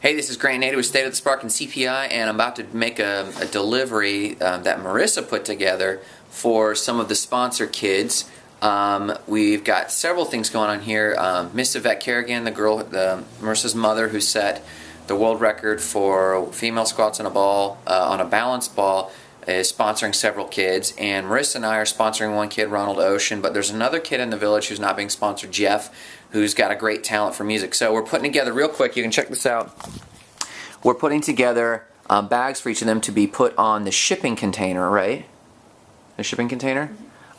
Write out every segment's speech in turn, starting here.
Hey, this is Grant Nader with State of the Spark and CPI, and I'm about to make a, a delivery um, that Marissa put together for some of the sponsor kids. Um, we've got several things going on here. Um, Miss Yvette Kerrigan, the girl, the Marissa's mother, who set the world record for female squats on a ball uh, on a balance ball, is sponsoring several kids, and Marissa and I are sponsoring one kid, Ronald Ocean, but there's another kid in the village who's not being sponsored, Jeff, who's got a great talent for music. So we're putting together, real quick, you can check this out. We're putting together um, bags for each of them to be put on the shipping container, right? The shipping container?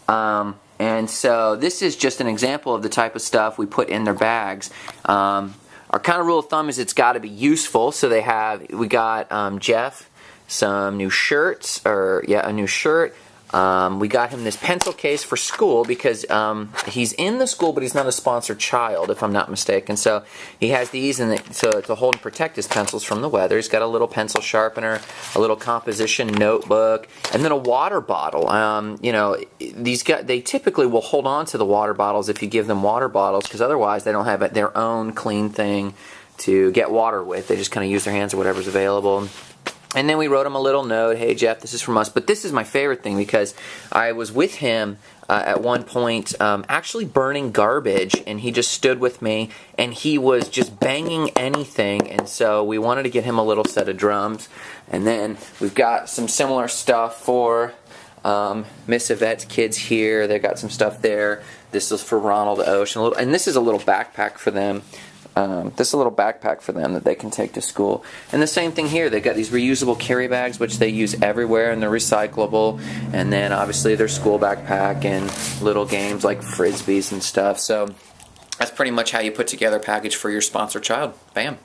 Um, and so this is just an example of the type of stuff we put in their bags. Um, our kind of rule of thumb is it's got to be useful. So they have, we got um, Jeff, some new shirts, or yeah, a new shirt. Um, we got him this pencil case for school because um, he's in the school, but he's not a sponsored child, if I'm not mistaken. So he has these and to, to hold and protect his pencils from the weather. He's got a little pencil sharpener, a little composition notebook, and then a water bottle. Um, you know, these guys they typically will hold on to the water bottles if you give them water bottles because otherwise they don't have their own clean thing to get water with. They just kind of use their hands or whatever's available. And then we wrote him a little note, hey Jeff, this is from us. But this is my favorite thing because I was with him uh, at one point um, actually burning garbage and he just stood with me and he was just banging anything and so we wanted to get him a little set of drums. And then we've got some similar stuff for um, Miss Yvette's kids here. They've got some stuff there. This is for Ronald Ocean and this is a little backpack for them um, this is a little backpack for them that they can take to school. And the same thing here, they've got these reusable carry bags which they use everywhere and they're recyclable. And then obviously their school backpack and little games like frisbees and stuff. So that's pretty much how you put together a package for your sponsor child. Bam.